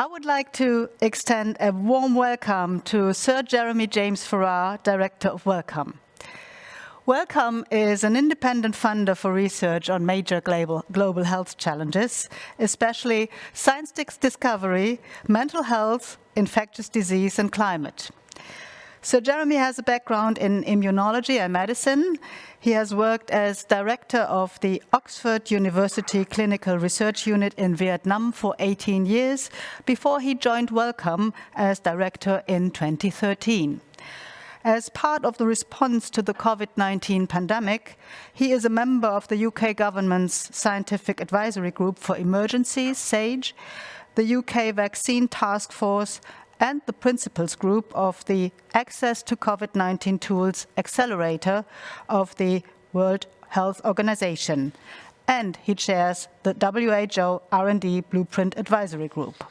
I would like to extend a warm welcome to Sir Jeremy James Farrar, Director of Wellcome. Wellcome is an independent funder for research on major global, global health challenges, especially science discovery, mental health, infectious disease and climate. So Jeremy has a background in immunology and medicine. He has worked as director of the Oxford University Clinical Research Unit in Vietnam for 18 years before he joined Wellcome as director in 2013. As part of the response to the COVID-19 pandemic, he is a member of the UK government's Scientific Advisory Group for Emergencies, SAGE, the UK Vaccine Task Force and the principals group of the Access to COVID-19 Tools Accelerator of the World Health Organization. And he chairs the WHO R&D Blueprint Advisory Group.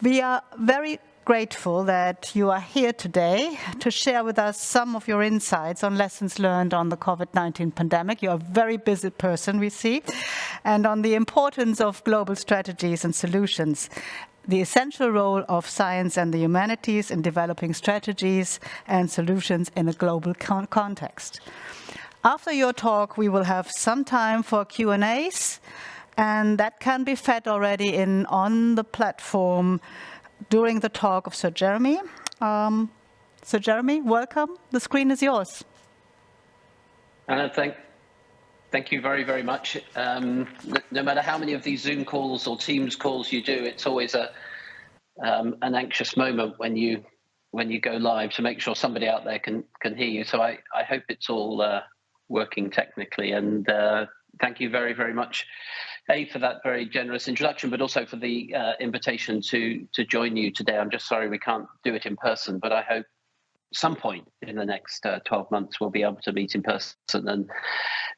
We are very grateful that you are here today to share with us some of your insights on lessons learned on the COVID-19 pandemic. You're a very busy person, we see, and on the importance of global strategies and solutions the essential role of science and the humanities in developing strategies and solutions in a global con context. After your talk, we will have some time for Q&As, and that can be fed already in on the platform during the talk of Sir Jeremy. Um, Sir Jeremy, welcome. The screen is yours. Uh, thank, Thank you very, very much. Um, no matter how many of these Zoom calls or Teams calls you do, it's always a um, an anxious moment when you when you go live to make sure somebody out there can can hear you. So I I hope it's all uh, working technically. And uh, thank you very, very much, A, for that very generous introduction, but also for the uh, invitation to to join you today. I'm just sorry we can't do it in person, but I hope some point in the next uh, 12 months we'll be able to meet in person and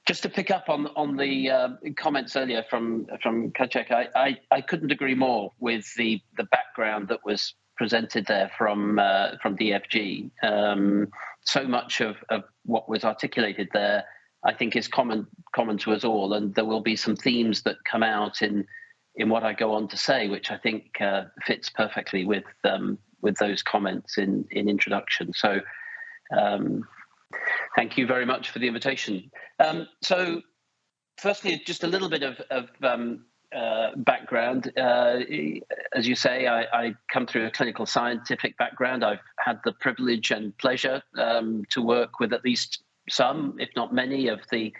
just to pick up on on the uh, comments earlier from from Kacek, I, I, I couldn't agree more with the the background that was presented there from uh, from DFG. Um, so much of, of what was articulated there, I think, is common common to us all, and there will be some themes that come out in in what I go on to say, which I think uh, fits perfectly with um, with those comments in in introduction. So. Um, Thank you very much for the invitation. Um, so, firstly, just a little bit of, of um, uh, background. Uh, as you say, I, I, come through a clinical scientific background. I've had the privilege and pleasure um, to work with at least some, if not many, of the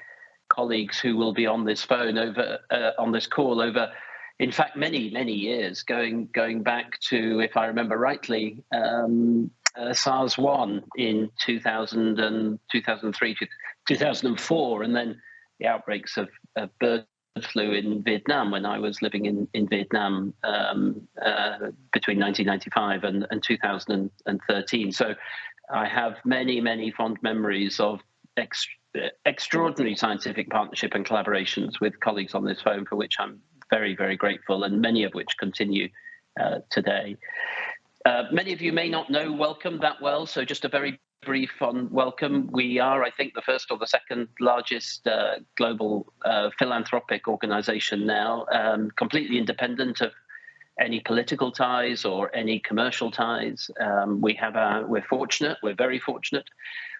colleagues who will be on this phone over uh, on this call over in fact many many years going going back to if i remember rightly um, uh, SARS 1 in 2000 and 2003, 2004, and then the outbreaks of, of bird flu in Vietnam when I was living in, in Vietnam um, uh, between 1995 and, and 2013. So I have many, many fond memories of ex extraordinary scientific partnership and collaborations with colleagues on this phone, for which I'm very, very grateful, and many of which continue uh, today. Uh, many of you may not know Wellcome that well, so just a very brief on Wellcome. We are, I think, the first or the second largest uh, global uh, philanthropic organization now, um, completely independent of any political ties or any commercial ties. Um, we have our, we're fortunate, we're very fortunate.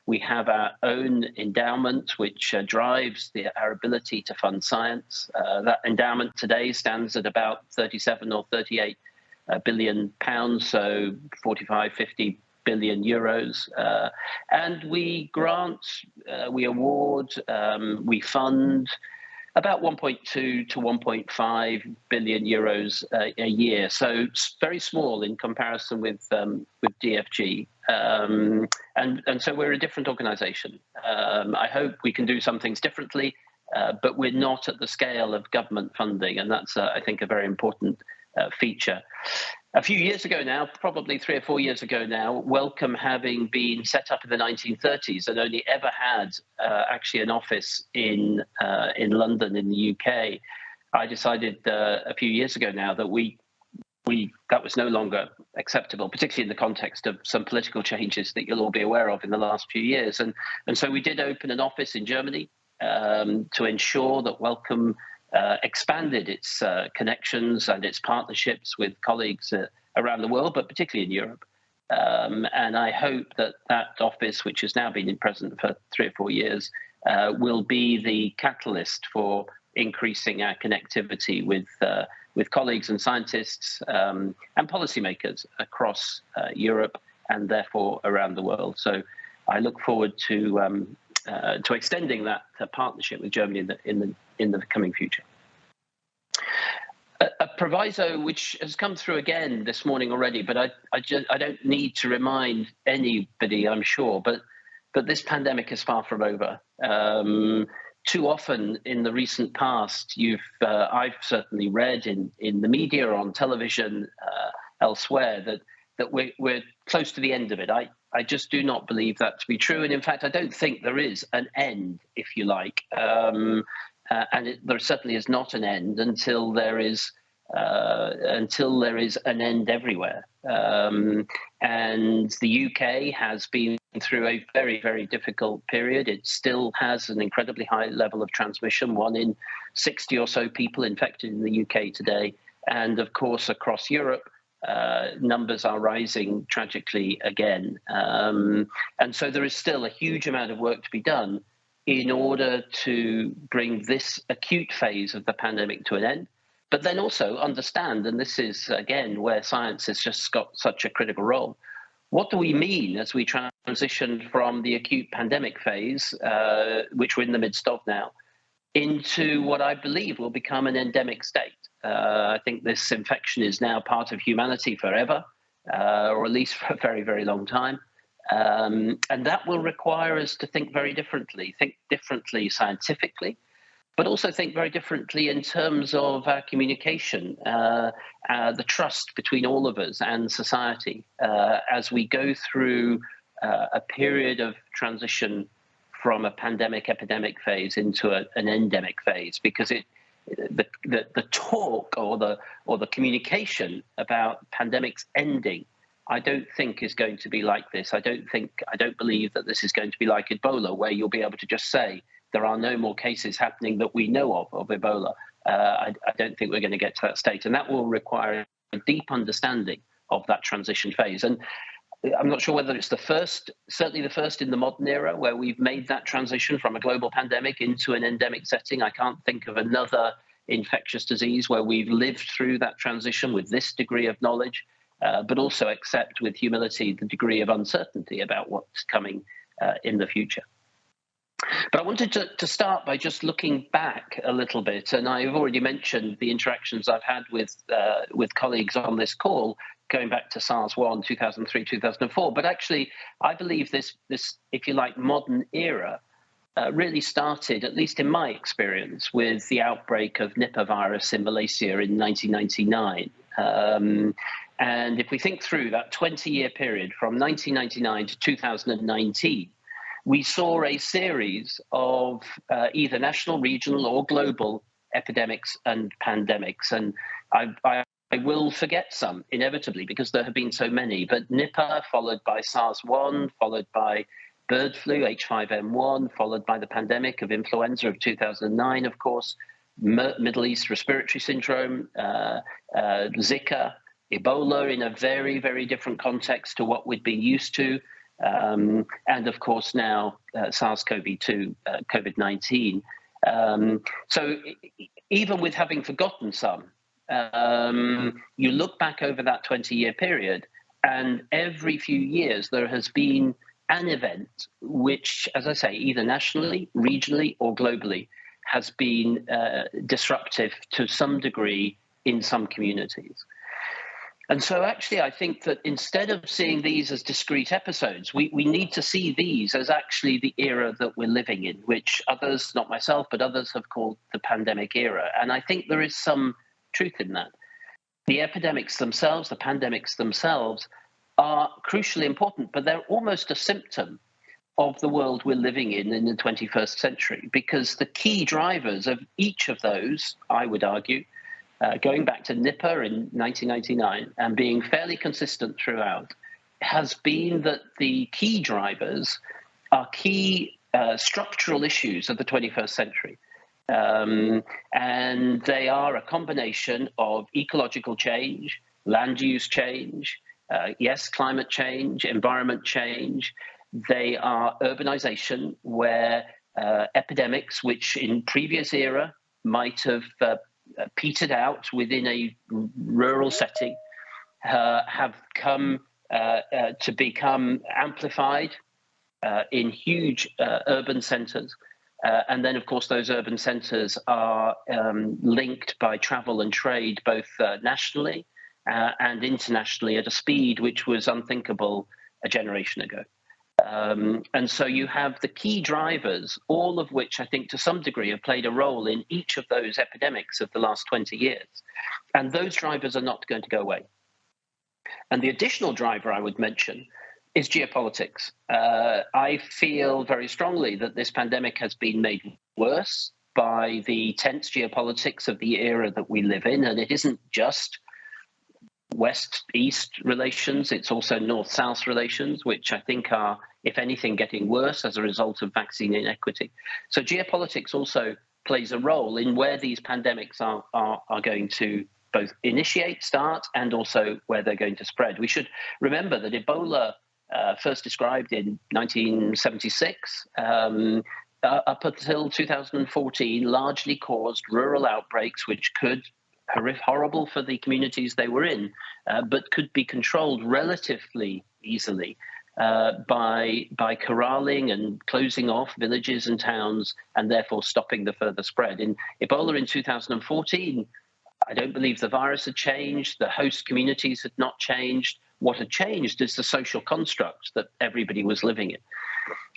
We have our own endowment, which uh, drives the, our ability to fund science. Uh, that endowment today stands at about 37 or 38 a billion pounds, so 45, 50 billion euros. Uh, and we grant, uh, we award, um, we fund about 1.2 to 1.5 billion euros uh, a year. So very small in comparison with um, with DFG. Um, and, and so we're a different organization. Um, I hope we can do some things differently, uh, but we're not at the scale of government funding. And that's, uh, I think, a very important uh, feature. A few years ago now, probably three or four years ago now, Wellcome having been set up in the 1930s and only ever had uh, actually an office in uh, in London in the UK, I decided uh, a few years ago now that we we that was no longer acceptable, particularly in the context of some political changes that you'll all be aware of in the last few years. And and so we did open an office in Germany um, to ensure that Wellcome uh, expanded its uh, connections and its partnerships with colleagues uh, around the world, but particularly in Europe. Um, and I hope that that office, which has now been in present for three or four years, uh, will be the catalyst for increasing our connectivity with uh, with colleagues and scientists um, and policymakers across Europe and therefore around the world. So I look forward to um, uh, to extending that, partnership with Germany in the in the in the coming future. A, a, proviso which has come through again this morning already, but I I, just, I don't need to remind anybody, I'm sure, but but this pandemic is far from over. Um, too often in the recent past, you've uh, I've certainly read in in the media or on television uh, elsewhere that that we're we're close to the end of it. I I just do not believe that to be true, and in fact, I don't think there is an end, if you like, um, uh, and it, there certainly is not an end until there is uh, until there is an end everywhere. Um, and the UK has been through a very, very difficult period. It still has an incredibly high level of transmission, one in 60 or so people infected in the UK today. And of course, across Europe, uh, numbers are rising tragically again. Um, and so there is still a huge amount of work to be done in order to bring this acute phase of the pandemic to an end but then also understand, and this is again where science has just got such a critical role. What do we mean as we transition from the acute pandemic phase, uh, which we're in the midst of now, into what I believe will become an endemic state? Uh, I think this infection is now part of humanity forever, uh, or at least for a very, very long time. Um, and that will require us to think very differently, think differently scientifically, but also think very differently in terms of our communication, uh, uh, the trust between all of us and society uh, as we go through uh, a period of transition from a pandemic epidemic phase into a, an endemic phase because it the, the, the talk or the or the communication about pandemics ending I don't think is going to be like this. I don't think I don't believe that this is going to be like Ebola, where you'll be able to just say there are no more cases happening that we know of of Ebola. Uh, I, I, don't think we're going to get to that state, and that will require a deep understanding of that transition phase. And I'm not sure whether it's the first, certainly the first in the modern era, where we've made that transition from a global pandemic into an endemic setting. I can't think of another infectious disease where we've lived through that transition with this degree of knowledge, uh, but also accept with humility the degree of uncertainty about what's coming uh, in the future. But I wanted to, to start by just looking back a little bit, and I've already mentioned the interactions I've had with uh, with colleagues on this call, going back to SARS one, 2003, 2004. But actually, I believe this this, if you like, modern era uh, really started, at least in my experience, with the outbreak of Nipah virus in Malaysia in 1999. Um, and if we think through that 20 year period from 1999 to 2019, we saw a series of uh, either national, regional, or global epidemics and pandemics. And I, I, I, will forget some inevitably because there have been so many. But Nipah, followed by SARS 1, followed by bird flu, H5N1, followed by the pandemic of influenza of 2009, of course, Middle East respiratory syndrome, uh, uh, Zika, Ebola in a very, very different context to what we'd been used to. Um, and of course now uh, SARS-CoV-2, uh, COVID-19. Um, so even with having forgotten some, um, you look back over that 20-year period, and every few years there has been an event which, as I say, either nationally, regionally, or globally, has been uh, disruptive to some degree in some communities. And so, actually, I think that instead of seeing these as discrete episodes, we, we need to see these as actually the era that we're living in, which others, not myself, but others have called the pandemic era. And I think there is some truth in that. The epidemics themselves, the pandemics themselves, are crucially important, but they're almost a symptom of the world we're living in in the 21st century, because the key drivers of each of those, I would argue, uh, going back to Nipah in 1999 and being fairly consistent throughout, has been that the key drivers are key uh, structural issues of the 21st century. Um, and they are a combination of ecological change, land use change, uh, yes, climate change, environment change. They are urbanization, where uh, epidemics, which in previous era might have uh, petered out within a rural setting, uh, have come uh, uh, to become amplified in huge urban centres. Uh, and then, of course, those urban centres are um, linked by travel and trade both uh, nationally uh, and internationally at a speed which was unthinkable a generation ago. Um, and so you have the key drivers, all of which I think to some degree have played a role in each of those epidemics of the last 20 years. And those drivers are not going to go away. And the additional driver I would mention is geopolitics. Uh, I feel very strongly that this pandemic has been made worse by the tense geopolitics of the era that we live in. And it isn't just West East relations, it's also North South relations, which I think are, if anything, getting worse as a result of vaccine inequity. So geopolitics also plays a role in where these pandemics are, are, are going to both initiate, start, and also where they're going to spread. We should remember that Ebola uh, first described in 1976, um, uh, up until 2014, largely caused rural outbreaks, which could horrible for the communities they were in, uh, but could be controlled relatively easily. Uh, by by corralling and closing off villages and towns, and therefore stopping the further spread. In Ebola in 2014, I don't believe the virus had changed, the host communities had not changed, what had changed is the social construct that everybody was living in.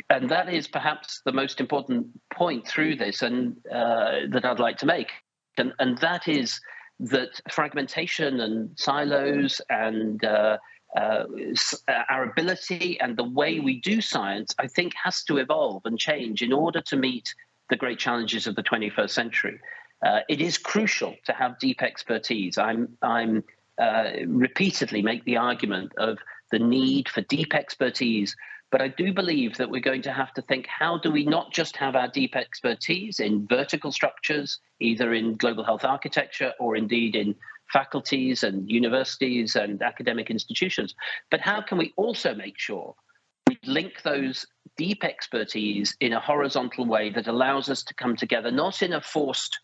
And that is perhaps the most important point through this and uh, that I'd like to make. And, and that is that fragmentation and silos and uh, uh, our ability and the way we do science, I think, has to evolve and change in order to meet the great challenges of the 21st century. Uh, it is crucial to have deep expertise. I'm, I'm uh, repeatedly make the argument of the need for deep expertise. But I do believe that we're going to have to think how do we not just have our deep expertise in vertical structures, either in global health architecture or indeed in faculties and universities and academic institutions, but how can we also make sure we link those deep expertise in a horizontal way that allows us to come together, not in a forced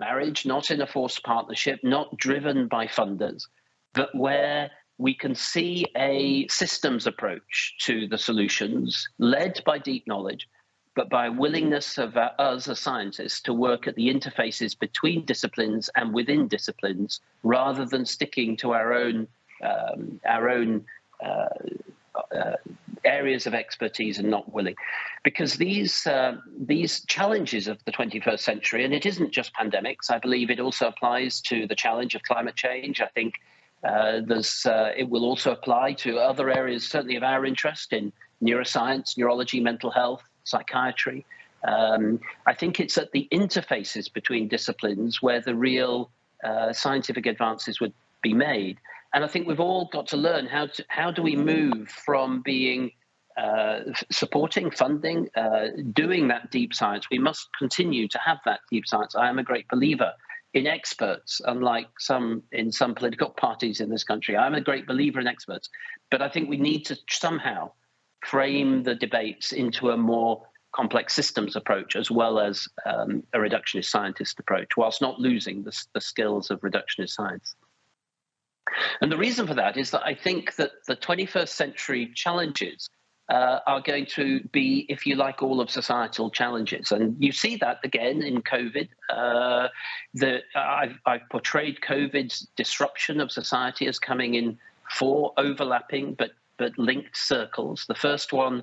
marriage, not in a forced partnership, not driven by funders, but where we can see a systems approach to the solutions led by deep knowledge, but by willingness of uh, us as scientists to work at the interfaces between disciplines and within disciplines rather than sticking to our own um, our own uh, uh, areas of expertise and not willing. Because these uh, these challenges of the 21st century and it isn't just pandemics i believe it also applies to the challenge of climate change. I think uh, there's uh, it will also apply to other areas certainly of our interest in neuroscience neurology mental health psychiatry. Um, i think it's at the interfaces between disciplines where the real uh, scientific advances would be made and I think we've all got to learn how to how do we move from being uh, supporting, funding, uh, doing that deep science. We must continue to have that deep science. I am a great believer in experts, unlike some in some political parties in this country. I'm a great believer in experts, but I think we need to somehow frame the debates into a more complex systems approach as well as um, a reductionist scientist approach, whilst not losing the, the skills of reductionist science. And the reason for that is that I think that the 21st century challenges uh, are going to be, if you like, all of societal challenges. And you see that again in COVID. Uh, the, I've, I've portrayed COVID's disruption of society as coming in four overlapping but, but linked circles. The first one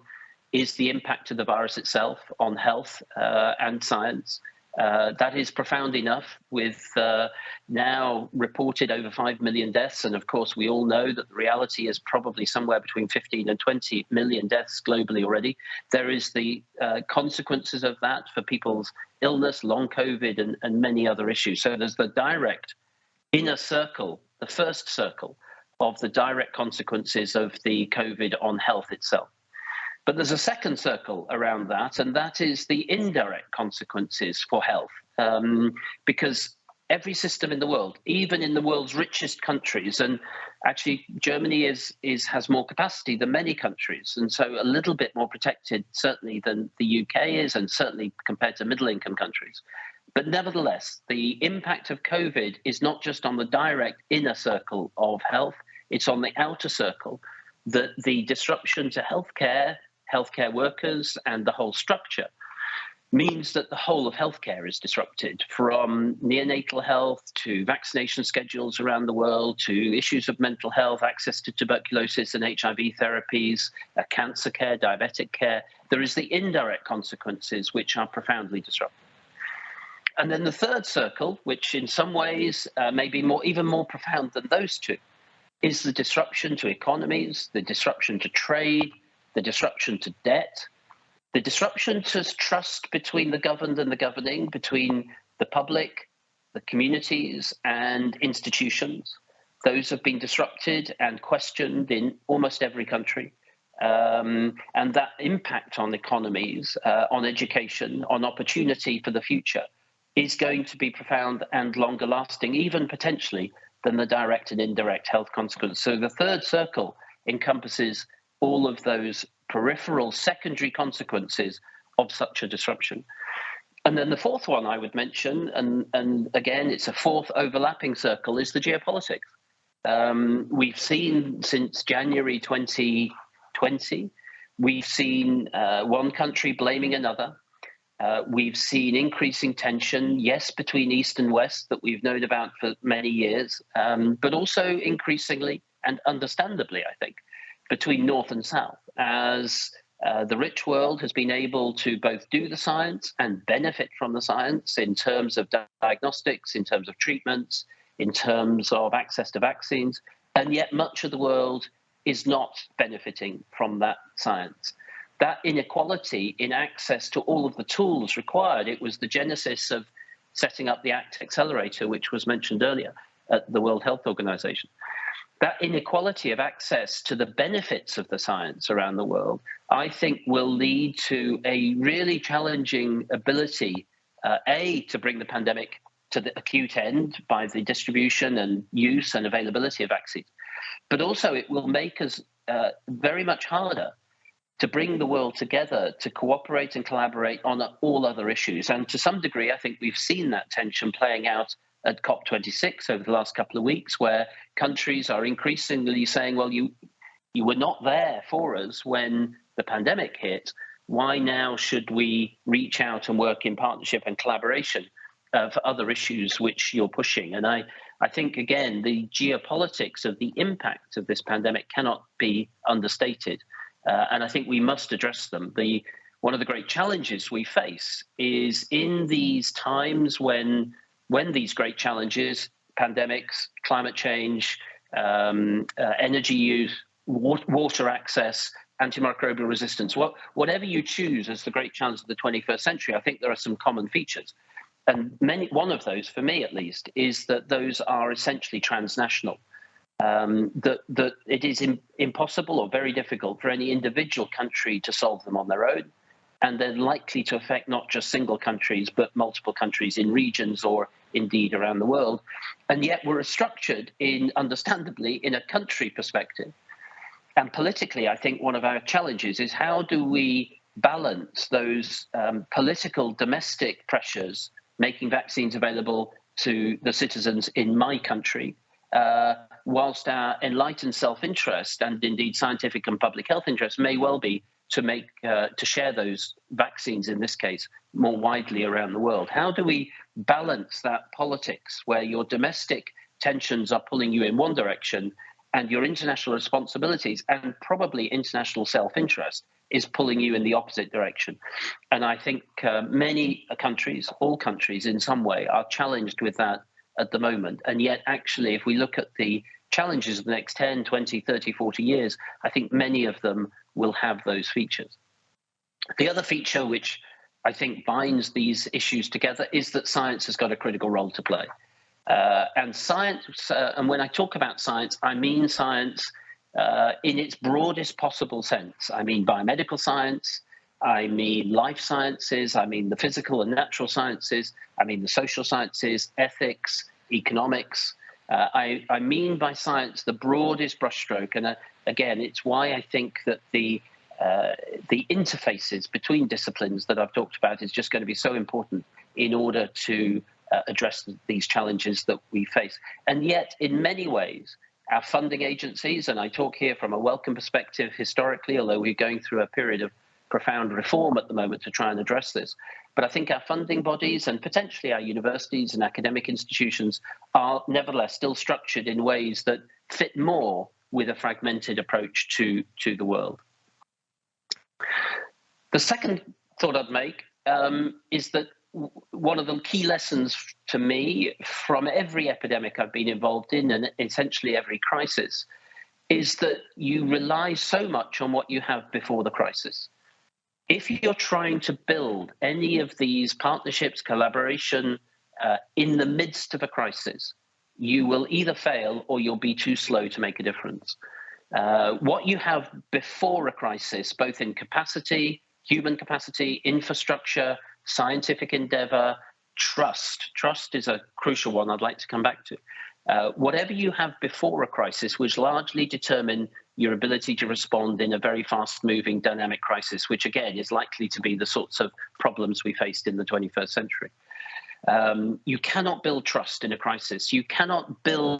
is the impact of the virus itself on health uh, and science. Uh, that is profound enough with uh, now reported over 5 million deaths. And of course, we all know that the reality is probably somewhere between 15 and 20 million deaths globally already. There is the uh, consequences of that for people's illness, long COVID, and, and many other issues. So there's the direct inner circle, the first circle of the direct consequences of the COVID on health itself. But there's a second circle around that, and that is the indirect consequences for health. Um, because every system in the world, even in the world's richest countries, and actually Germany is, is has more capacity than many countries, and so a little bit more protected certainly than the UK is, and certainly compared to middle income countries. But nevertheless, the impact of COVID is not just on the direct inner circle of health, it's on the outer circle. That the disruption to healthcare, healthcare workers, and the whole structure means that the whole of healthcare is disrupted from neonatal health to vaccination schedules around the world to issues of mental health, access to tuberculosis and HIV therapies, uh, cancer care, diabetic care. There is the indirect consequences which are profoundly disruptive. And then the third circle, which in some ways uh, may be more, even more profound than those two, is the disruption to economies, the disruption to trade, the disruption to debt, the disruption to trust between the governed and the governing, between the public, the communities, and institutions. Those have been disrupted and questioned in almost every country. Um, and that impact on economies, uh, on education, on opportunity for the future is going to be profound and longer lasting, even potentially than the direct and indirect health consequences. So the third circle encompasses all of those peripheral secondary consequences of such a disruption. And then the fourth one I would mention, and, and again, it's a fourth overlapping circle, is the geopolitics. Um, we've seen since January 2020, we've seen uh, one country blaming another. Uh, we've seen increasing tension, yes, between East and West that we've known about for many years, um, but also increasingly and understandably, I think, between North and South as uh, the rich world has been able to both do the science and benefit from the science in terms of diagnostics, in terms of treatments, in terms of access to vaccines, and yet much of the world is not benefiting from that science. That inequality in access to all of the tools required, it was the genesis of setting up the ACT Accelerator, which was mentioned earlier at the World Health Organization that inequality of access to the benefits of the science around the world, I think will lead to a really challenging ability, uh, A, to bring the pandemic to the acute end by the distribution and use and availability of vaccines, but also it will make us uh, very much harder to bring the world together to cooperate and collaborate on all other issues. And to some degree, I think we've seen that tension playing out at COP26 over the last couple of weeks, where countries are increasingly saying, well, you, you were not there for us when the pandemic hit. Why now should we reach out and work in partnership and collaboration uh, for other issues which you're pushing? And I, I think, again, the geopolitics of the impact of this pandemic cannot be understated. Uh, and I think we must address them. The, one of the great challenges we face is in these times when when these great challenges, pandemics, climate change, um, uh, energy use, water access, antimicrobial resistance, what, whatever you choose as the great challenge of the 21st century, I think there are some common features. And many, one of those, for me at least, is that those are essentially transnational. Um, that, that it is impossible or very difficult for any individual country to solve them on their own and they're likely to affect not just single countries, but multiple countries in regions or indeed around the world. And yet we're structured in, understandably, in a country perspective. And politically, I think one of our challenges is how do we balance those um, political domestic pressures, making vaccines available to the citizens in my country, uh, whilst our enlightened self-interest and indeed scientific and public health interest may well be to make uh, to share those vaccines in this case more widely around the world? How do we balance that politics where your domestic tensions are pulling you in one direction and your international responsibilities and probably international self-interest is pulling you in the opposite direction? And i think uh, many countries all countries in some way are challenged with that at the moment. And yet actually if we look at the challenges of the next 10 20 30 40 years i think many of them will have those features. The other feature which I think binds these issues together is that science has got a critical role to play. Uh, and science, uh, and when I talk about science, I mean science uh, in its broadest possible sense. I mean biomedical science, I mean life sciences, I mean the physical and natural sciences, I mean the social sciences, ethics, economics. Uh, I, I, mean by science the broadest brushstroke, and uh, again, it's why I think that the uh, the interfaces between disciplines that I've talked about is just going to be so important in order to uh, address these challenges that we face. And yet, in many ways, our funding agencies, and I talk here from a Wellcome perspective historically, although we're going through a period of profound reform at the moment to try and address this. But I think our funding bodies and potentially our universities and academic institutions are nevertheless still structured in ways that fit more with a fragmented approach to, to the world. The second thought I'd make um, is that one of the key lessons to me from every epidemic I've been involved in and essentially every crisis is that you rely so much on what you have before the crisis. If you're trying to build any of these partnerships, collaboration uh, in the midst of a crisis, you will either fail or you'll be too slow to make a difference. Uh, what you have before a crisis, both in capacity, human capacity, infrastructure, scientific endeavor, trust. Trust is a crucial one I'd like to come back to. Uh, whatever you have before a crisis, which largely determine your ability to respond in a very fast moving dynamic crisis, which again is likely to be the sorts of problems we faced in the 21st century. Um, you cannot build trust in a crisis. You cannot build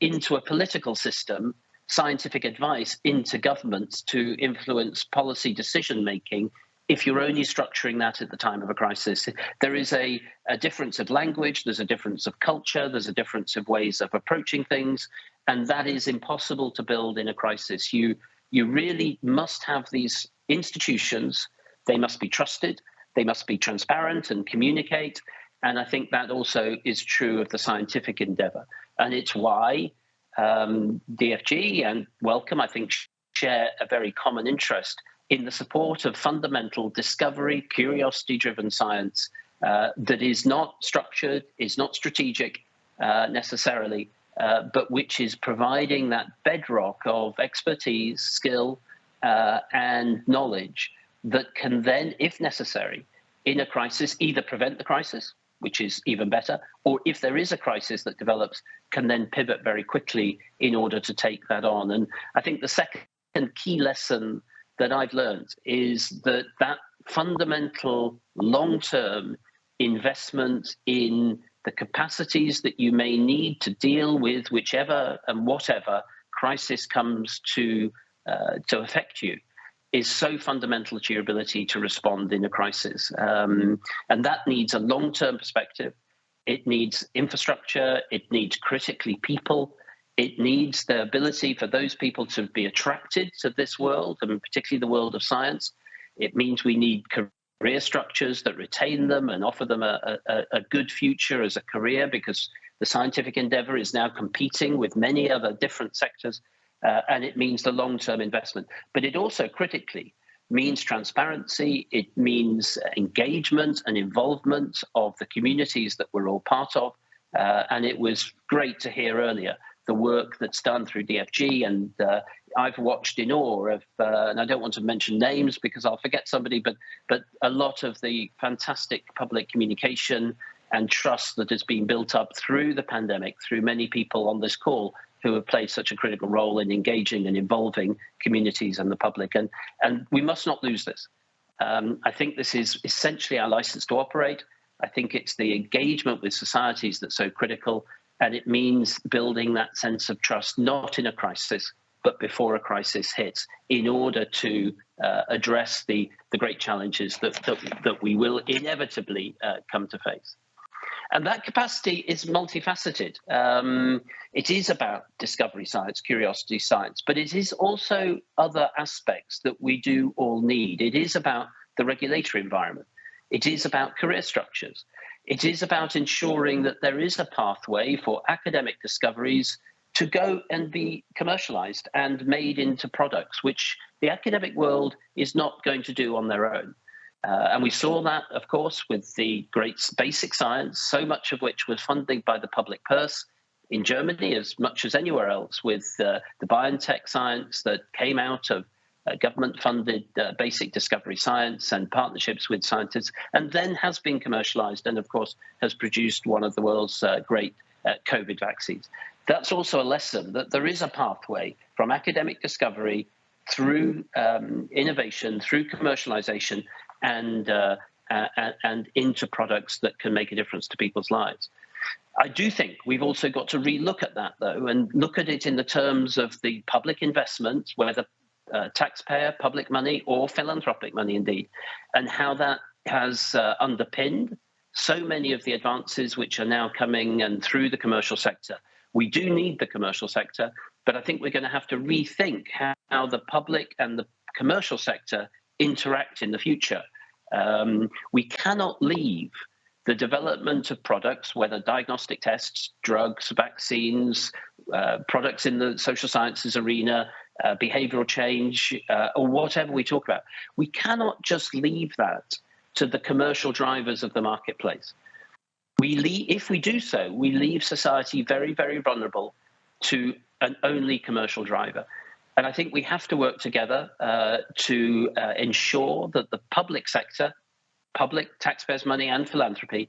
into a political system scientific advice into governments to influence policy decision making if you're only structuring that at the time of a crisis. There is a, a, difference of language, there's a difference of culture, there's a difference of ways of approaching things, and that is impossible to build in a crisis. You, you really must have these institutions, they must be trusted, they must be transparent and communicate, and I think that also is true of the scientific endeavor. And it's why um, DFG and Wellcome, I think, share a very common interest in the support of fundamental discovery, curiosity driven science uh, that is not structured, is not strategic uh, necessarily, uh, but which is providing that bedrock of expertise, skill, uh, and knowledge that can then, if necessary, in a crisis, either prevent the crisis which is even better, or if there is a crisis that develops, can then pivot very quickly in order to take that on. And I think the second key lesson that I've learned is that that fundamental long-term investment in the capacities that you may need to deal with whichever and whatever crisis comes to uh, to affect you is so fundamental to your ability to respond in a crisis. Um, and that needs a long term perspective. It needs infrastructure, it needs critically people, it needs the ability for those people to be attracted to this world, and particularly the world of science. It means we need career structures that retain them and offer them a, a, a good future as a career because the scientific endeavor is now competing with many other different sectors uh, and it means the long-term investment. But it also critically means transparency, it means engagement and involvement of the communities that we're all part of. Uh, and it was great to hear earlier the work that's done through DFG. And uh, I've watched in awe of, uh, and I don't want to mention names because I'll forget somebody, but, but a lot of the fantastic public communication and trust that has been built up through the pandemic, through many people on this call who have played such a critical role in engaging and involving communities and the public. And, and we must not lose this. Um, I think this is essentially our license to operate. I think it's the engagement with societies that's so critical. And it means building that sense of trust, not in a crisis, but before a crisis hits, in order to uh, address the, the great challenges that, that, that we will inevitably uh, come to face. And that capacity is multifaceted. Um, it is about discovery science, curiosity science, but it is also other aspects that we do all need. It is about the regulatory environment. It is about career structures. It is about ensuring that there is a pathway for academic discoveries to go and be commercialized and made into products, which the academic world is not going to do on their own. Uh, and we saw that, of course, with the great basic science, so much of which was funded by the public purse in Germany as much as anywhere else with uh, the BioNTech science that came out of uh, government-funded uh, basic discovery science and partnerships with scientists, and then has been commercialized and, of course, has produced one of the world's uh, great uh, COVID vaccines. That's also a lesson that there is a pathway from academic discovery through um, innovation, through commercialization, and uh, and into products that can make a difference to people's lives. I do think we've also got to relook at that, though, and look at it in the terms of the public investment, whether uh, taxpayer, public money, or philanthropic money, indeed, and how that has uh, underpinned so many of the advances which are now coming and through the commercial sector. We do need the commercial sector, but I think we're going to have to rethink how, the public and the commercial sector interact in the future. Um, we cannot leave the development of products, whether diagnostic tests, drugs, vaccines, uh, products in the social sciences arena, uh, behavioral change, uh, or whatever we talk about. We cannot just leave that to the commercial drivers of the marketplace. We leave, if we do so, we leave society very, very vulnerable to an only commercial driver. And I think we have to work together uh, to uh, ensure that the public sector, public taxpayers' money and philanthropy,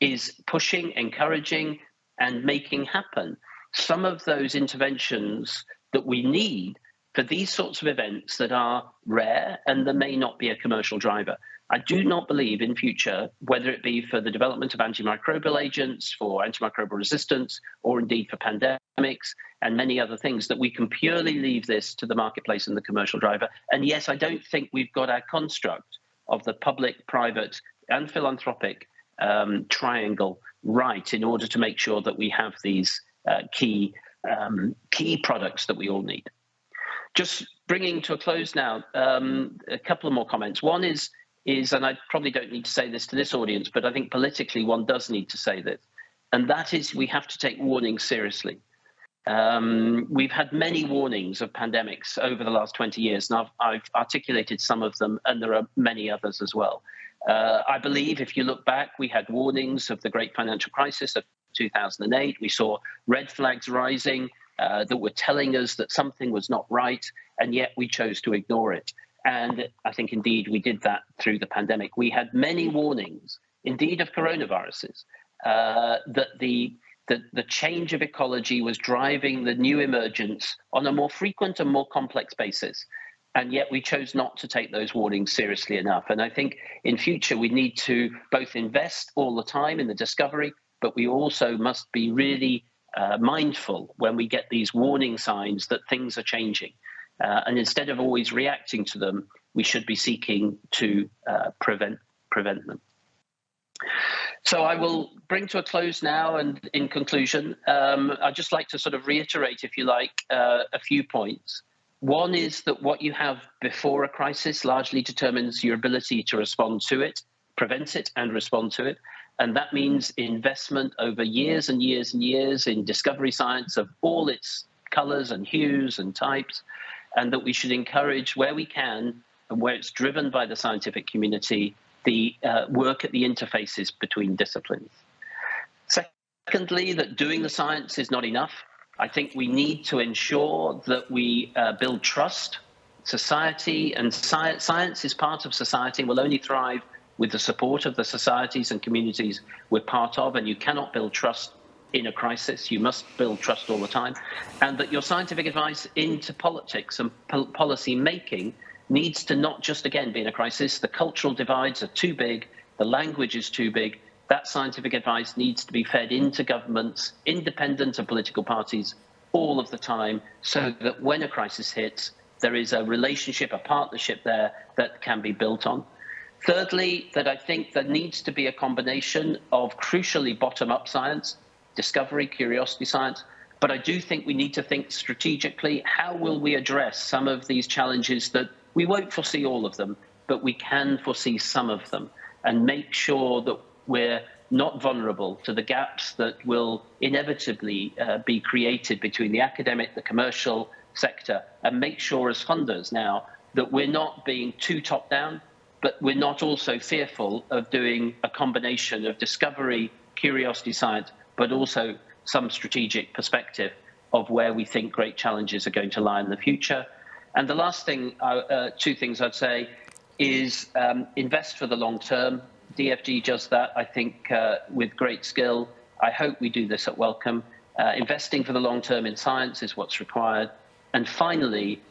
is pushing, encouraging, and making happen some of those interventions that we need for these sorts of events that are rare and there may not be a commercial driver. I do not believe in future, whether it be for the development of antimicrobial agents, for antimicrobial resistance, or indeed for pandemics and many other things, that we can purely leave this to the marketplace and the commercial driver. And yes, I don't think we've got our construct of the public, private, and philanthropic um, triangle right in order to make sure that we have these uh, key um, key products that we all need. Just bringing to a close now, um, a couple of more comments. One is, is, and I probably don't need to say this to this audience, but I think politically one does need to say this, and that is we have to take warnings seriously. Um, we've had many warnings of pandemics over the last 20 years, and I've, I've articulated some of them, and there are many others as well. Uh, I believe if you look back, we had warnings of the great financial crisis of 2008. We saw red flags rising uh, that were telling us that something was not right, and yet we chose to ignore it. And I think indeed we did that through the pandemic. We had many warnings, indeed of coronaviruses, uh, that the, the, the change of ecology was driving the new emergence on a more frequent and more complex basis. And yet we chose not to take those warnings seriously enough. And I think in future we need to both invest all the time in the discovery, but we also must be really uh, mindful when we get these warning signs that things are changing. Uh, and instead of always reacting to them, we should be seeking to uh, prevent, prevent them. So I will bring to a close now, and in conclusion, um, I'd just like to sort of reiterate, if you like, uh, a few points. One is that what you have before a crisis largely determines your ability to respond to it, prevent it, and respond to it. And that means investment over years and years and years in discovery science of all its colors and hues and types, and that we should encourage where we can and where it's driven by the scientific community, the uh, work at the interfaces between disciplines. Secondly, that doing the science is not enough. I think we need to ensure that we uh, build trust. Society and science, science is part of society and will only thrive with the support of the societies and communities we're part of, and you cannot build trust in a crisis. You must build trust all the time. And that your scientific advice into politics and po policy making needs to not just, again, be in a crisis. The cultural divides are too big, the language is too big. That scientific advice needs to be fed into governments, independent of political parties, all of the time, so that when a crisis hits, there is a relationship, a partnership there that can be built on. Thirdly, that I think there needs to be a combination of crucially bottom-up science, discovery, curiosity science, but I do think we need to think strategically, how will we address some of these challenges that we won't foresee all of them, but we can foresee some of them and make sure that we're not vulnerable to the gaps that will inevitably uh, be created between the academic, the commercial sector, and make sure as funders now that we're not being too top down, but we're not also fearful of doing a combination of discovery, curiosity science, but also some strategic perspective of where we think great challenges are going to lie in the future. And the last thing, uh, uh, two things I'd say, is um, invest for the long term. DFG does that, I think, uh, with great skill. I hope we do this at Wellcome. Uh, investing for the long term in science is what's required. And finally,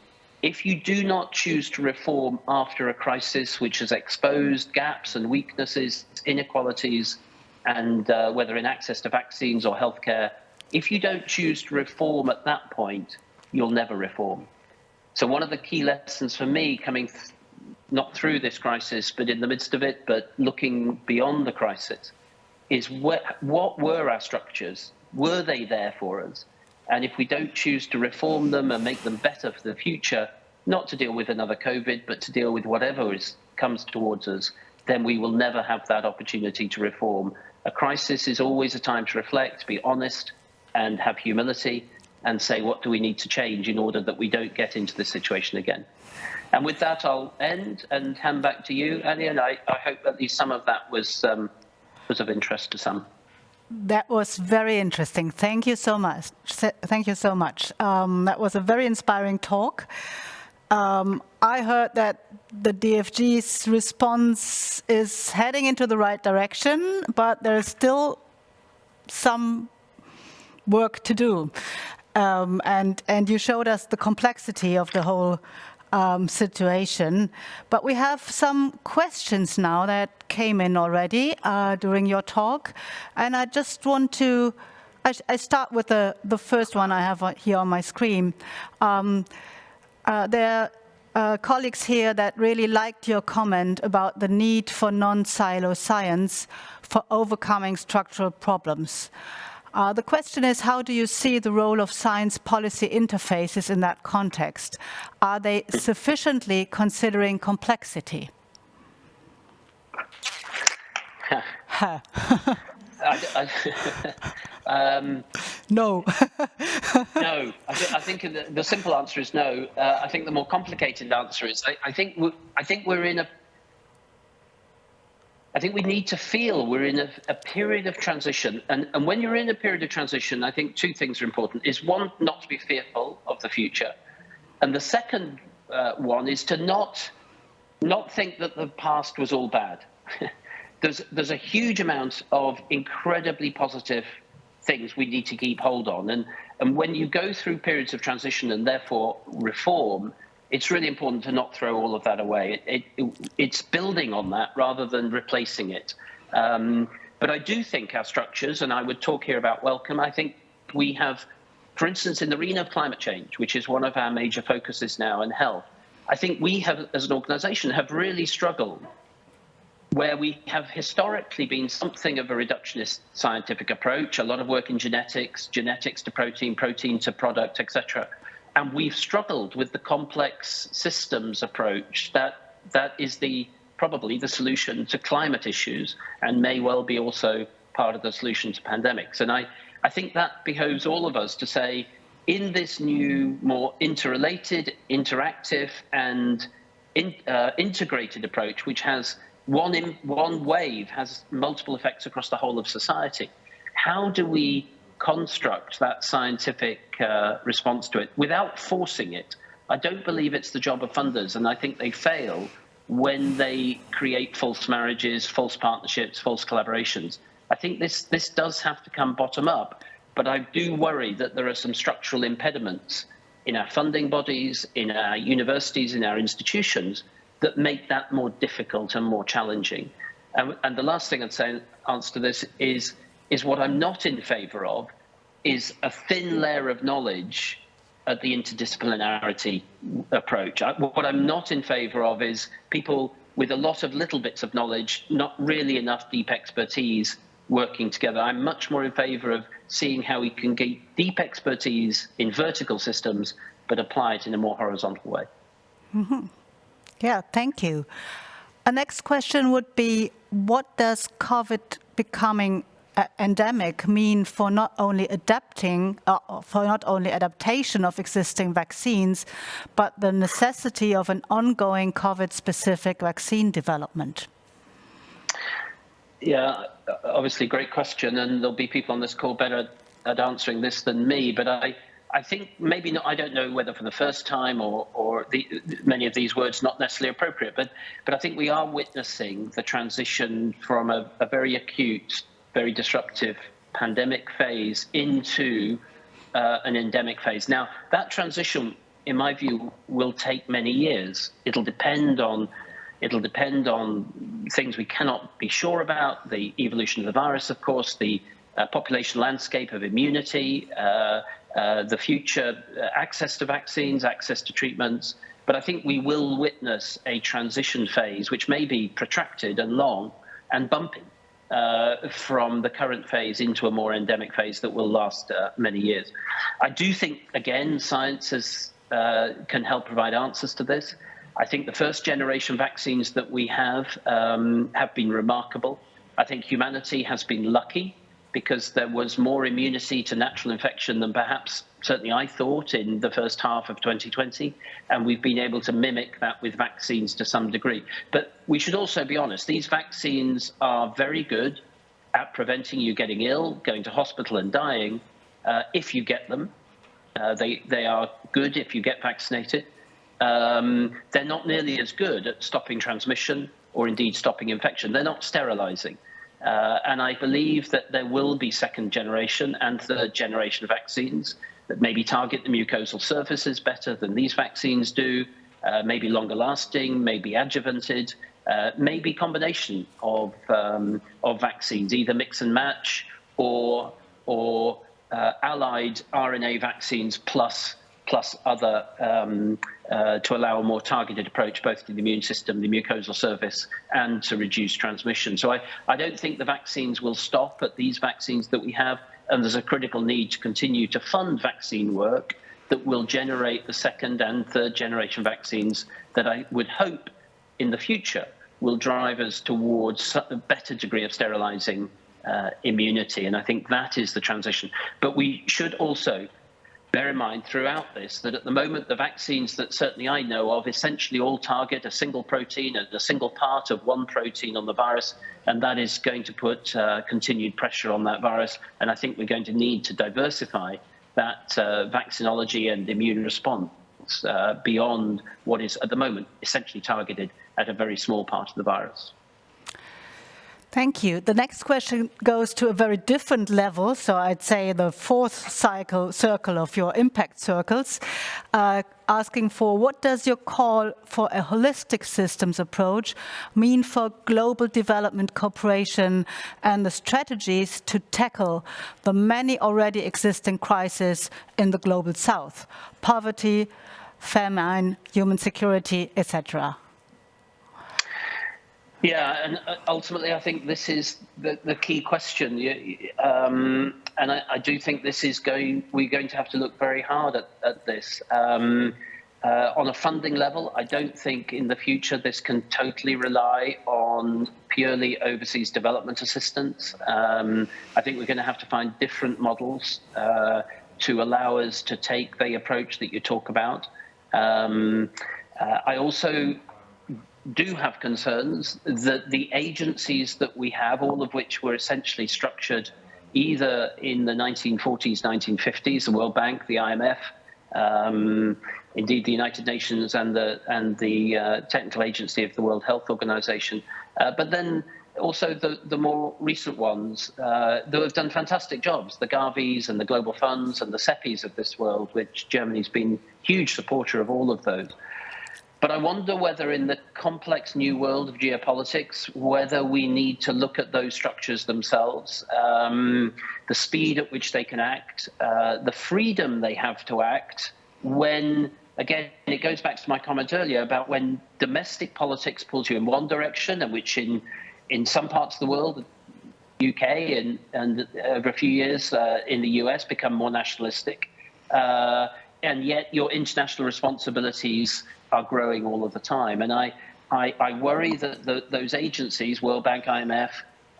if you do not choose to reform after a crisis which has exposed gaps and weaknesses, inequalities, and uh, whether in access to vaccines or healthcare, if you don't choose to reform at that point, you'll never reform. So one of the key lessons for me coming th not through this crisis, but in the midst of it, but looking beyond the crisis, is what, what were our structures? Were they there for us? And if we don't choose to reform them and make them better for the future, not to deal with another COVID, but to deal with whatever is, comes towards us, then we will never have that opportunity to reform. A crisis is always a time to reflect, be honest, and have humility, and say, what do we need to change in order that we don't get into this situation again? And with that, I'll end and hand back to you, Annie, and I, I hope at least some of that was, um, was of interest to some. That was very interesting. Thank you so much. Thank you so much. Um, that was a very inspiring talk. Um, I heard that the DFG's response is heading into the right direction, but there's still some work to do. Um, and, and you showed us the complexity of the whole um, situation. But we have some questions now that came in already uh, during your talk. And I just want to, I, I, start with the, the first one I have here on my screen. Um, uh, there are uh, colleagues here that really liked your comment about the need for non-silo science for overcoming structural problems. Uh, the question is, how do you see the role of science policy interfaces in that context? Are they sufficiently considering complexity? I, I, um, no. no. I, th I think the, the, simple answer is no. Uh, I think the more complicated answer is I, I think I think we're in a I think we need to feel we're in a, a period of transition. And, and when you're in a period of transition, I think two things are important. Is one, not to be fearful of the future. And the second uh, one is to not, not think that the past was all bad. There's, there's a huge amount of incredibly positive things we need to keep hold on. And, and when you go through periods of transition and therefore reform, it's really important to not throw all of that away. It, it, it's building on that rather than replacing it. Um, but I do think our structures, and I would talk here about Wellcome, I think we have, for instance, in the arena of climate change, which is one of our major focuses now, in health, I think we have, as an organization, have really struggled where we have historically been something of a reductionist scientific approach, a lot of work in genetics, genetics to protein, protein to product, etc and we've struggled with the complex systems approach that that is the probably the solution to climate issues and may well be also part of the solution to pandemics. And I, I think that behoves all of us to say, in this new, more interrelated, interactive, and in, uh, integrated approach, which has one, in, one wave, has multiple effects across the whole of society, how do we construct that scientific uh, response to it without forcing it. I don't believe it's the job of funders, and I think they fail when they create false marriages, false partnerships, false collaborations. I think this, this does have to come bottom up, but I do worry that there are some structural impediments in our funding bodies, in our universities, in our institutions that make that more difficult and more challenging. And, and the last thing I'd say in answer to this is is what I'm not in favour of is a thin layer of knowledge at the interdisciplinarity approach. I, what I'm not in favour of is people with a lot of little bits of knowledge, not really enough deep expertise working together. I'm much more in favour of seeing how we can get deep expertise in vertical systems, but apply it in a more horizontal way. Mm -hmm. Yeah, thank you. A next question would be, what does COVID becoming endemic mean for not only adapting, uh, for not only adaptation of existing vaccines, but the necessity of an ongoing COVID-specific vaccine development? Yeah, obviously great question, and there'll be people on this call better at answering this than me, but I, I think maybe not, I don't know whether for the first time or, or the, many of these words not necessarily appropriate, but, but I think we are witnessing the transition from a, a very acute, very disruptive pandemic phase into uh, an endemic phase. Now, that transition, in my view, will take many years. It'll depend on It'll depend on things we cannot be sure about, the evolution of the virus, of course, the uh, population landscape of immunity, uh, uh, the future uh, access to vaccines, access to treatments. But I think we will witness a transition phase, which may be protracted and long and bumpy uh, from the current phase into a more endemic phase that will last uh, many years. I do think, again, science has, can help provide answers to this. I think the first generation vaccines that we have um, have been remarkable. I think humanity has been lucky because there was more immunity to natural infection than perhaps certainly I thought in the first half of 2020. And we've been able to mimic that with vaccines to some degree. But we should also be honest, these vaccines are very good at preventing you getting ill, going to hospital and dying uh, if you get them. Uh, they, they are good if you get vaccinated. Um, they're not nearly as good at stopping transmission or indeed stopping infection. They're not sterilizing. Uh, and I believe that there will be second generation and third generation vaccines that maybe target the mucosal surfaces better than these vaccines do, uh, maybe longer lasting, maybe adjuvanted, uh, maybe combination of, um, of vaccines, either mix and match or, or uh, allied RNA vaccines plus plus other um, uh, to allow a more targeted approach both to the immune system, the mucosal surface, and to reduce transmission. So I, I don't think the vaccines will stop at these vaccines that we have, and there's a critical need to continue to fund vaccine work that will generate the second and third generation vaccines that I would hope in the future will drive us towards a better degree of sterilizing uh, immunity. And I think that is the transition. But we should also bear in mind throughout this that at the moment the vaccines that certainly I know of essentially all target a single protein, a, single part of one protein on the virus, and that is going to put uh, continued pressure on that virus. And I think we're going to need to diversify that uh, vaccinology and immune response uh, beyond what is at the moment essentially targeted at a very small part of the virus. Thank you. The next question goes to a very different level. So I'd say the fourth cycle circle of your impact circles, uh, asking for what does your call for a holistic systems approach mean for global development cooperation and the strategies to tackle the many already existing crises in the global south, poverty, famine, human security, etc. Yeah, and uh, ultimately, I think this is the, the key question. Um, and I, I, do think this is going, we're going to have to look very hard at, at this. Um, uh, on a funding level, I don't think in the future this can totally rely on purely overseas development assistance. Um, I think we're going to have to find different models uh, to allow us to take the approach that you talk about. Um, uh, I also do have concerns that the agencies that we have, all of which were essentially structured either in the 1940s, 1950s, the World Bank, the IMF, um, indeed the United Nations and the and the uh, technical agency of the World Health Organization, uh, but then also the, the more recent ones uh, that have done fantastic jobs, the Gavis and the Global Funds and the CEPIs of this world, which Germany's been huge supporter of all of those. But I wonder whether in the complex new world of geopolitics, whether we need to look at those structures themselves, um, the speed at which they can act, uh, the freedom they have to act when, again, it goes back to my comment earlier about when domestic politics pulls you in one direction and which in, in some parts of the world, UK and, and over a few years uh, in the US become more nationalistic. Uh, and yet your international responsibilities are growing all of the time. And I, I, I worry that the, those agencies, World Bank, IMF,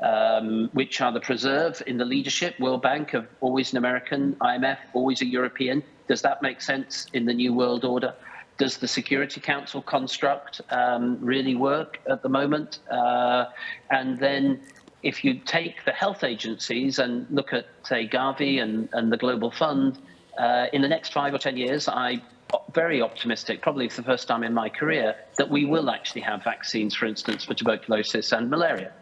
um, which are the preserve in the leadership, World Bank of always an American, IMF always a European. Does that make sense in the new world order? Does the Security Council construct um, really work at the moment? Uh, and then if you take the health agencies and look at, say, Gavi and, and the Global Fund, uh, in the next five or 10 years, I'm very optimistic, probably for the first time in my career, that we will actually have vaccines, for instance, for tuberculosis and malaria.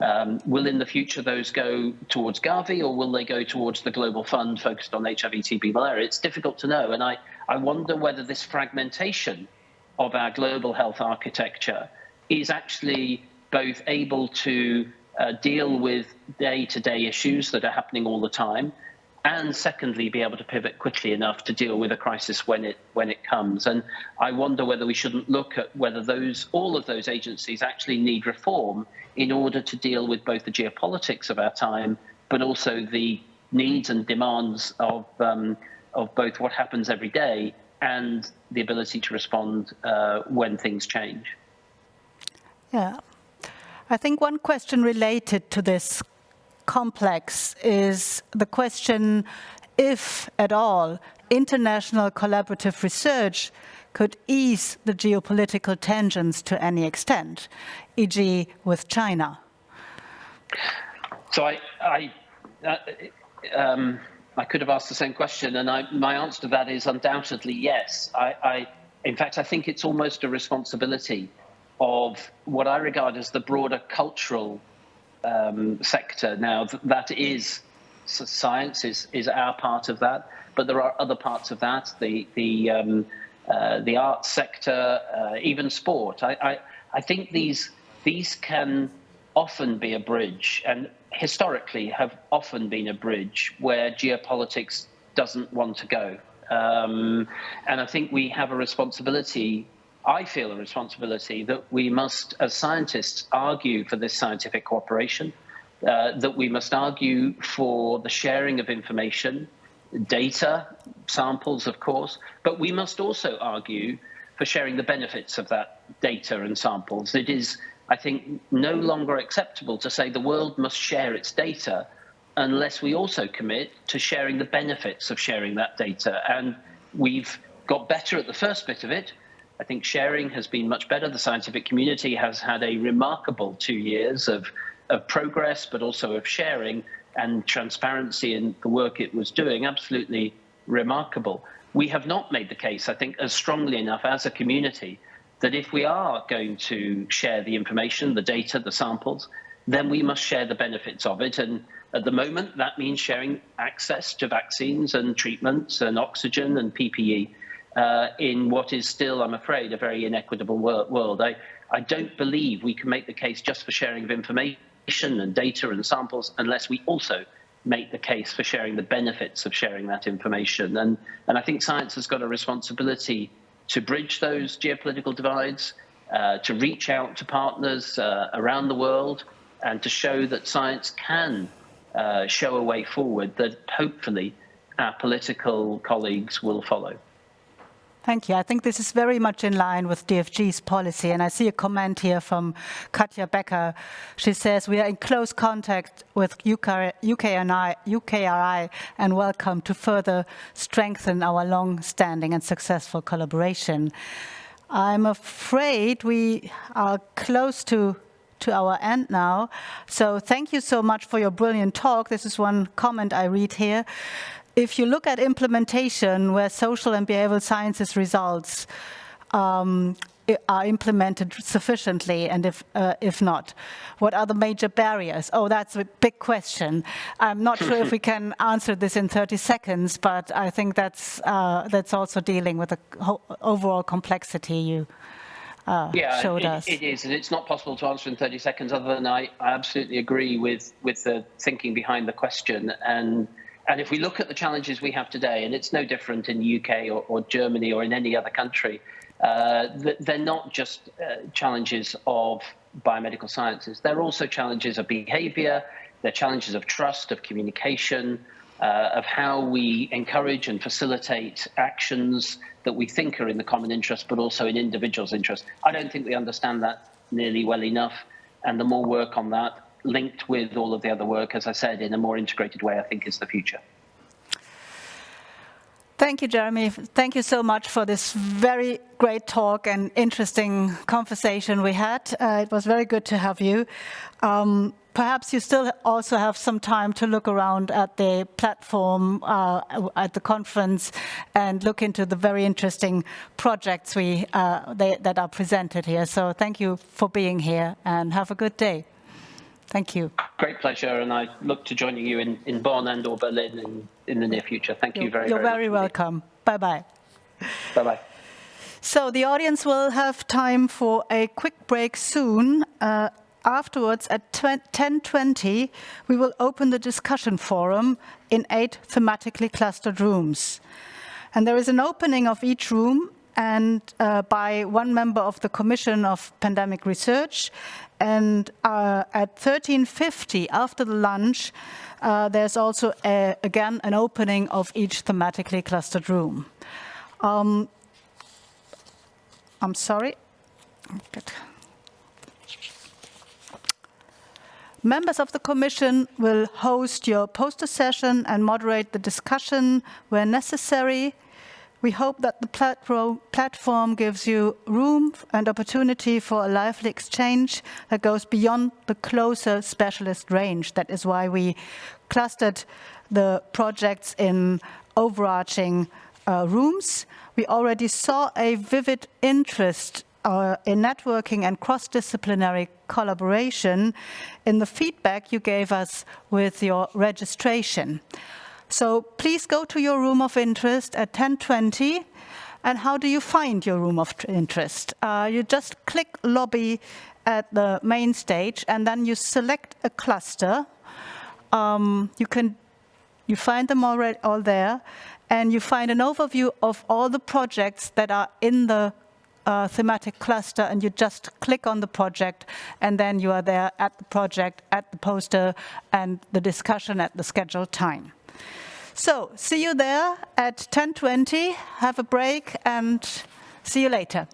Um, will in the future those go towards Gavi or will they go towards the global fund focused on HIV, TB, malaria? It's difficult to know. And I, I wonder whether this fragmentation of our global health architecture is actually both able to uh, deal with day-to-day issues that are happening all the time, and secondly, be able to pivot quickly enough to deal with a crisis when it when it comes. And I wonder whether we shouldn't look at whether those all of those agencies actually need reform in order to deal with both the geopolitics of our time, but also the needs and demands of um, of both what happens every day and the ability to respond uh, when things change. Yeah. I think one question related to this complex is the question if at all international collaborative research could ease the geopolitical tensions to any extent, e.g. with China. So I, I, uh, um, I could have asked the same question, and I, my answer to that is undoubtedly yes. I, I, in fact, I think it's almost a responsibility of what I regard as the broader cultural um, sector. Now, th that is science is is our part of that, but there are other parts of that. The the um, uh, the arts sector, uh, even sport. I, I I think these these can often be a bridge, and historically have often been a bridge where geopolitics doesn't want to go. Um, and I think we have a responsibility, I feel a responsibility, that we must, as scientists, argue for this scientific cooperation, uh, that we must argue for the sharing of information, data, samples, of course, but we must also argue for sharing the benefits of that data and samples. It is I think, no longer acceptable to say the world must share its data unless we also commit to sharing the benefits of sharing that data. And we've got better at the first bit of it. I think sharing has been much better. The scientific community has had a remarkable two years of, of progress, but also of sharing and transparency in the work it was doing. Absolutely remarkable. We have not made the case, I think, as strongly enough as a community that if we are going to share the information, the data, the samples, then we must share the benefits of it. And at the moment, that means sharing access to vaccines and treatments and oxygen and PPE uh, in what is still, I'm afraid, a very inequitable world. I, I don't believe we can make the case just for sharing of information and data and samples unless we also make the case for sharing the benefits of sharing that information. And, and I think science has got a responsibility to bridge those geopolitical divides, uh, to reach out to partners uh, around the world, and to show that science can uh, show a way forward that hopefully our political colleagues will follow. Thank you. I think this is very much in line with DFG's policy. And I see a comment here from Katja Becker. She says, we are in close contact with UKRI, UKRI and Wellcome to further strengthen our long-standing and successful collaboration. I'm afraid we are close to to our end now. So thank you so much for your brilliant talk. This is one comment I read here if you look at implementation where social and behavioral sciences results um, are implemented sufficiently and if, uh, if not, what are the major barriers? Oh, that's a big question. I'm not sure if we can answer this in 30 seconds, but I think that's, uh, that's also dealing with the overall complexity you uh, yeah, showed it, us. it is, and it's not possible to answer in 30 seconds other than I, I absolutely agree with, with the thinking behind the question. And and if we look at the challenges we have today, and it's no different in the UK or, or Germany or in any other country, uh, they're not just uh, challenges of biomedical sciences. They're also challenges of behavior, they're challenges of trust, of communication, uh, of how we encourage and facilitate actions that we think are in the common interest, but also in individuals' interest. I don't think we understand that nearly well enough, and the more work on that, linked with all of the other work, as I said, in a more integrated way, I think is the future. Thank you, Jeremy. Thank you so much for this very great talk and interesting conversation we had. Uh, it was very good to have you. Um, perhaps you still also have some time to look around at the platform uh, at the conference and look into the very interesting projects we uh, they, that are presented here. So thank you for being here and have a good day. Thank you. Great pleasure, and I look to joining you in, in Bonn and or Berlin in, in the near future. Thank you're, you very, You're very, very welcome. Bye-bye. Bye-bye. So the audience will have time for a quick break soon. Uh, afterwards, at 10.20, we will open the discussion forum in eight thematically clustered rooms. And there is an opening of each room and uh, by one member of the Commission of Pandemic Research. And uh, at 13.50, after the lunch, uh, there's also, a, again, an opening of each thematically clustered room. Um, I'm sorry. Good. Members of the Commission will host your poster session and moderate the discussion where necessary. We hope that the platform gives you room and opportunity for a lively exchange that goes beyond the closer specialist range. That is why we clustered the projects in overarching uh, rooms. We already saw a vivid interest uh, in networking and cross-disciplinary collaboration in the feedback you gave us with your registration. So please go to your room of interest at 1020. And how do you find your room of interest? Uh, you just click lobby at the main stage and then you select a cluster. Um, you can you find them already all there and you find an overview of all the projects that are in the uh, thematic cluster and you just click on the project and then you are there at the project, at the poster and the discussion at the scheduled time. So see you there at 10.20, have a break and see you later.